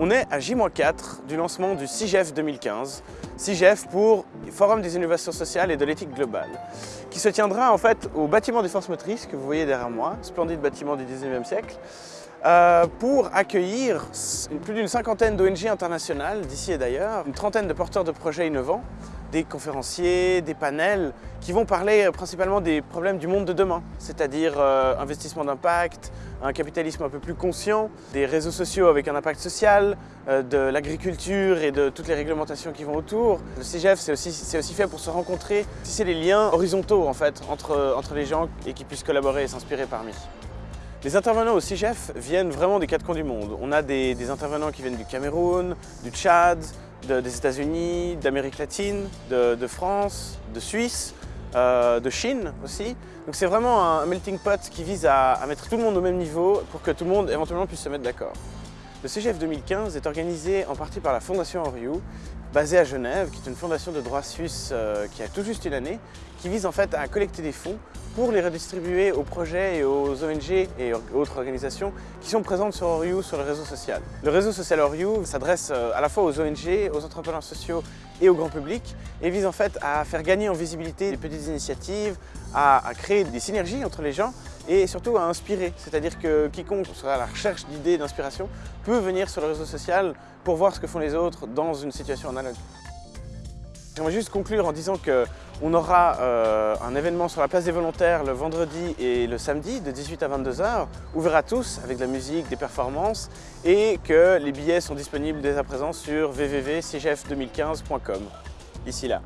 On est à J-4 du lancement du CIGEF 2015, CIGEF pour Forum des innovations sociales et de l'éthique globale, qui se tiendra en fait au bâtiment des forces motrices que vous voyez derrière moi, splendide bâtiment du 19e siècle, euh, pour accueillir plus d'une cinquantaine d'ONG internationales d'ici et d'ailleurs, une trentaine de porteurs de projets innovants, des conférenciers, des panels qui vont parler euh, principalement des problèmes du monde de demain, c'est-à-dire euh, investissement d'impact, un capitalisme un peu plus conscient, des réseaux sociaux avec un impact social, de l'agriculture et de toutes les réglementations qui vont autour. Le CGF, c'est aussi, aussi, fait pour se rencontrer, tisser les liens horizontaux en fait, entre, entre les gens et qui puissent collaborer et s'inspirer parmi. Les intervenants au CIGEF viennent vraiment des quatre coins du monde. On a des, intervenants qui viennent du Cameroun, du Tchad, des États-Unis, d'Amérique latine, de, France, de Suisse, euh, de Chine aussi. Donc c'est vraiment un melting pot qui vise à, mettre tout le monde au même niveau pour que tout le monde éventuellement puisse se mettre d'accord. Le CGF 2015 est organisé en partie par la Fondation Oriou, basée à Genève, qui est une fondation de droit suisse euh, qui a tout juste une année, qui vise en fait à collecter des fonds pour les redistribuer aux projets et aux ONG et autres organisations qui sont présentes sur Oriou sur le réseau social. Le réseau social Oriou s'adresse euh, à la fois aux ONG, aux entrepreneurs sociaux et au grand public et vise en fait à faire gagner en visibilité des petites initiatives, à, créer des synergies entre les gens et surtout à inspirer. C'est-à-dire que quiconque sera à la recherche d'idées, d'inspiration peut venir sur le réseau social pour voir ce que font les autres dans une situation analogue. J'aimerais juste conclure en disant qu'on aura euh, un événement sur la place des volontaires le vendredi et le samedi de 18 à 22h, ouvert à tous avec de la musique, des performances et que les billets sont disponibles dès à présent sur www.cgf2015.com. Ici là.